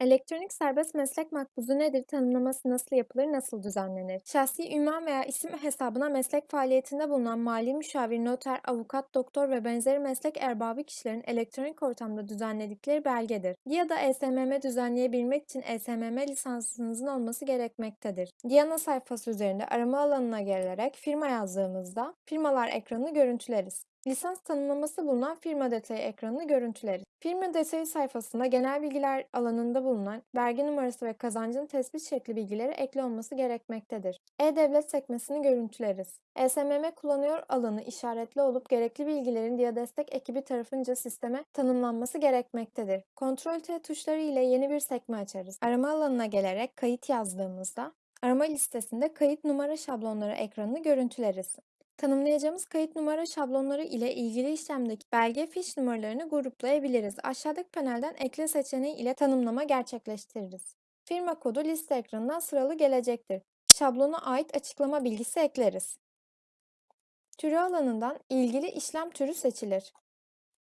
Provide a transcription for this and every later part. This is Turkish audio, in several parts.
Elektronik serbest meslek makbuzu nedir? Tanımlaması nasıl yapılır? Nasıl düzenlenir? Şahsi ünvan veya isim hesabına meslek faaliyetinde bulunan mali müşavir, noter, avukat, doktor ve benzeri meslek erbabı kişilerin elektronik ortamda düzenledikleri belgedir. Ya da ESMM düzenleyebilmek için ESMM lisansınızın olması gerekmektedir. Diana sayfası üzerinde arama alanına gelerek firma yazdığımızda firmalar ekranını görüntüleriz. Lisans tanımlaması bulunan firma detayı ekranını görüntüleriz. Firma detayı sayfasında genel bilgiler alanında bulunan vergi numarası ve kazancın tespit şekli bilgileri ekli olması gerekmektedir. E-Devlet sekmesini görüntüleriz. ESMM kullanıyor alanı işaretli olup gerekli bilgilerin Diadestek ekibi tarafınca sisteme tanımlanması gerekmektedir. Ctrl T tuşları ile yeni bir sekme açarız. Arama alanına gelerek kayıt yazdığımızda arama listesinde kayıt numara şablonları ekranını görüntüleriz. Tanımlayacağımız kayıt numara şablonları ile ilgili işlemdeki belge fiş numaralarını gruplayabiliriz. Aşağıdaki panelden ekle seçeneği ile tanımlama gerçekleştiririz. Firma kodu liste ekranından sıralı gelecektir. Şablona ait açıklama bilgisi ekleriz. Türü alanından ilgili işlem türü seçilir.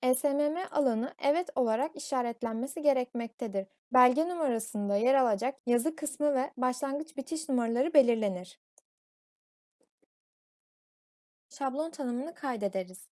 ESMM alanı evet olarak işaretlenmesi gerekmektedir. Belge numarasında yer alacak yazı kısmı ve başlangıç bitiş numaraları belirlenir. Şablon tanımını kaydederiz.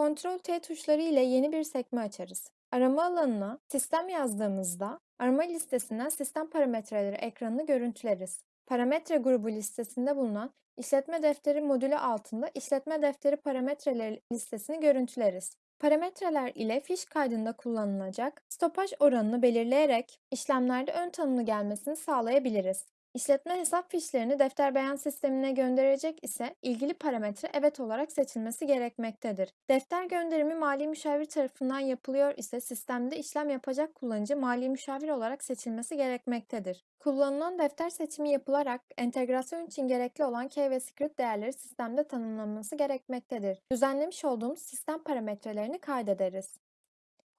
Ctrl T tuşları ile yeni bir sekme açarız. Arama alanına sistem yazdığımızda arama listesinden sistem parametreleri ekranını görüntüleriz. Parametre grubu listesinde bulunan işletme defteri modülü altında işletme defteri parametreleri listesini görüntüleriz. Parametreler ile fiş kaydında kullanılacak stopaj oranını belirleyerek işlemlerde ön tanımlı gelmesini sağlayabiliriz. İşletme hesap fişlerini defter beyan sistemine gönderecek ise ilgili parametre evet olarak seçilmesi gerekmektedir. Defter gönderimi mali müşavir tarafından yapılıyor ise sistemde işlem yapacak kullanıcı mali müşavir olarak seçilmesi gerekmektedir. Kullanılan defter seçimi yapılarak entegrasyon için gerekli olan key ve script değerleri sistemde tanımlanması gerekmektedir. Düzenlemiş olduğumuz sistem parametrelerini kaydederiz.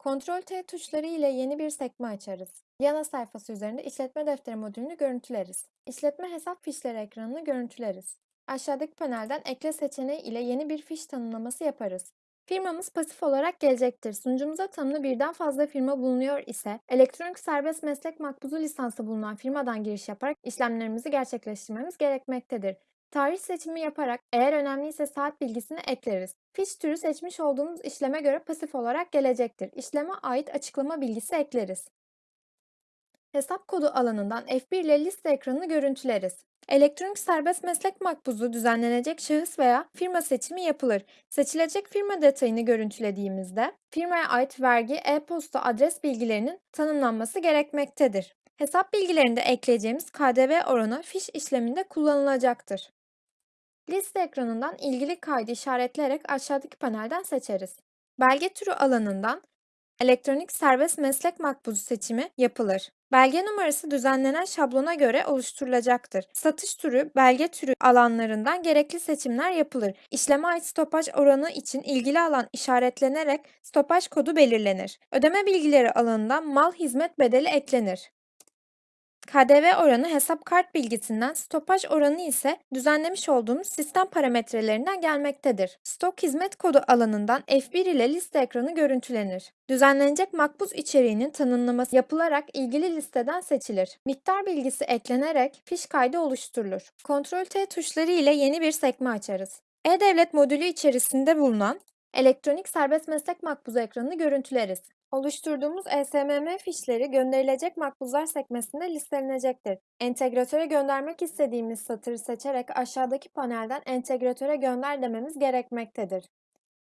Ctrl T tuşları ile yeni bir sekme açarız. Yana sayfası üzerinde işletme defteri modülünü görüntüleriz. İşletme hesap fişleri ekranını görüntüleriz. Aşağıdaki panelden ekle seçeneği ile yeni bir fiş tanımlaması yaparız. Firmamız pasif olarak gelecektir. Sunucumuza tanımlı birden fazla firma bulunuyor ise elektronik serbest meslek makbuzu lisansı bulunan firmadan giriş yaparak işlemlerimizi gerçekleştirmemiz gerekmektedir. Tarih seçimi yaparak eğer önemliyse saat bilgisini ekleriz. Fiş türü seçmiş olduğumuz işleme göre pasif olarak gelecektir. İşleme ait açıklama bilgisi ekleriz. Hesap kodu alanından F1 ile liste ekranını görüntüleriz. Elektronik serbest meslek makbuzu düzenlenecek şahıs veya firma seçimi yapılır. Seçilecek firma detayını görüntülediğimizde firmaya ait vergi, e-posta adres bilgilerinin tanımlanması gerekmektedir. Hesap bilgilerinde ekleyeceğimiz KDV oranı fiş işleminde kullanılacaktır. Liste ekranından ilgili kaydı işaretleyerek aşağıdaki panelden seçeriz. Belge türü alanından elektronik serbest meslek makbuzu seçimi yapılır. Belge numarası düzenlenen şablona göre oluşturulacaktır. Satış türü, belge türü alanlarından gerekli seçimler yapılır. İşleme ait stopaj oranı için ilgili alan işaretlenerek stopaj kodu belirlenir. Ödeme bilgileri alanından mal hizmet bedeli eklenir. KDV oranı hesap kart bilgisinden, stopaj oranı ise düzenlemiş olduğumuz sistem parametrelerinden gelmektedir. Stok hizmet kodu alanından F1 ile liste ekranı görüntülenir. Düzenlenecek makbuz içeriğinin tanımlaması yapılarak ilgili listeden seçilir. Miktar bilgisi eklenerek fiş kaydı oluşturulur. Ctrl T tuşları ile yeni bir sekme açarız. E-Devlet modülü içerisinde bulunan elektronik serbest meslek makbuzu ekranını görüntüleriz. Oluşturduğumuz ESMM fişleri gönderilecek makbuzlar sekmesinde listelenecektir. Entegratöre göndermek istediğimiz satırı seçerek aşağıdaki panelden entegratöre gönder dememiz gerekmektedir.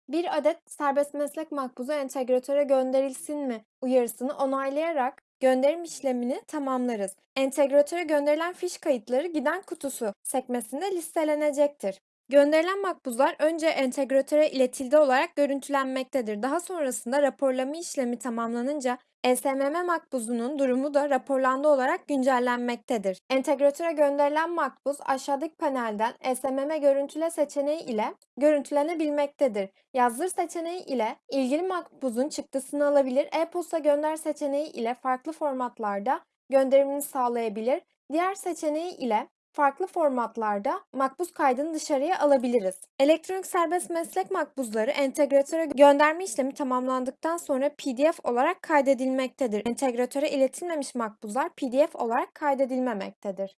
Bir adet serbest meslek makbuzu entegratöre gönderilsin mi uyarısını onaylayarak gönderim işlemini tamamlarız. Entegratöre gönderilen fiş kayıtları giden kutusu sekmesinde listelenecektir. Gönderilen makbuzlar önce entegratöre iletildi olarak görüntülenmektedir. Daha sonrasında raporlama işlemi tamamlanınca ESMM makbuzunun durumu da raporlandı olarak güncellenmektedir. Entegratöre gönderilen makbuz aşağıdaki panelden ESMM görüntüle seçeneği ile görüntülenebilmektedir. Yazdır seçeneği ile ilgili makbuzun çıktısını alabilir, e-posta gönder seçeneği ile farklı formatlarda gönderimini sağlayabilir. Diğer seçeneği ile Farklı formatlarda makbuz kaydını dışarıya alabiliriz. Elektronik serbest meslek makbuzları entegratöre gönderme işlemi tamamlandıktan sonra PDF olarak kaydedilmektedir. Entegratöre iletilmemiş makbuzlar PDF olarak kaydedilmemektedir.